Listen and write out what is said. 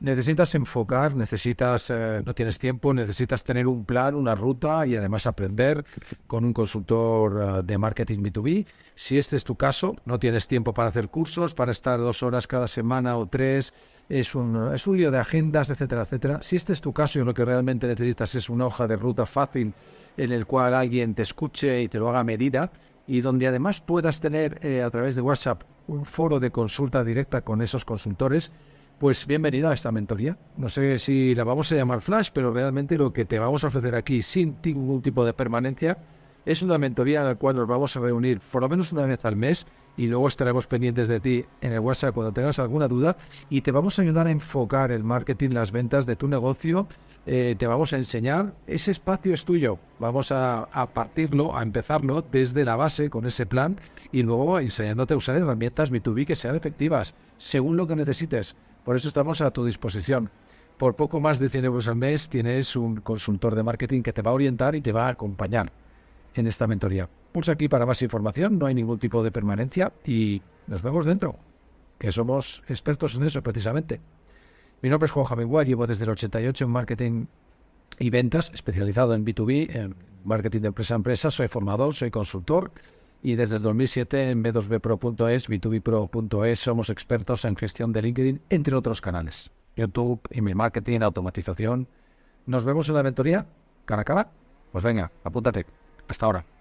necesitas enfocar, necesitas, eh, no tienes tiempo, necesitas tener un plan, una ruta y además aprender con un consultor eh, de marketing B2B. Si este es tu caso, no tienes tiempo para hacer cursos, para estar dos horas cada semana o tres, es un, lío de agendas, etcétera, etcétera. Si este es tu caso y lo que realmente necesitas es una hoja de ruta fácil en el cual alguien te escuche y te lo haga a medida y donde además puedas tener eh, a través de WhatsApp un foro de consulta directa con esos consultores, pues bienvenida a esta mentoría. No sé si la vamos a llamar Flash, pero realmente lo que te vamos a ofrecer aquí sin ningún tipo de permanencia es una mentoría en la cual nos vamos a reunir por lo menos una vez al mes y luego estaremos pendientes de ti en el WhatsApp cuando tengas alguna duda y te vamos a ayudar a enfocar el marketing, las ventas de tu negocio. Eh, te vamos a enseñar, ese espacio es tuyo. Vamos a, a, partirlo, a empezarlo desde la base con ese plan y luego enseñándote a usar herramientas B2B que sean efectivas según lo que necesites. Por eso estamos a tu disposición. Por poco más de 100 euros al mes tienes un consultor de marketing que te va a orientar y te va a acompañar en esta mentoría. Pulsa aquí para más información, no hay ningún tipo de permanencia y nos vemos dentro, que somos expertos en eso precisamente. Mi nombre es Juan Javier llevo desde el 88 en marketing y ventas, especializado en B2B, en marketing de empresa a empresa, soy formador, soy consultor y desde el 2007 en b2bpro.es, b2bpro.es somos expertos en gestión de LinkedIn, entre otros canales. YouTube, email marketing, automatización. Nos vemos en la mentoría, cara a cara. Pues venga, apúntate. Hasta ahora.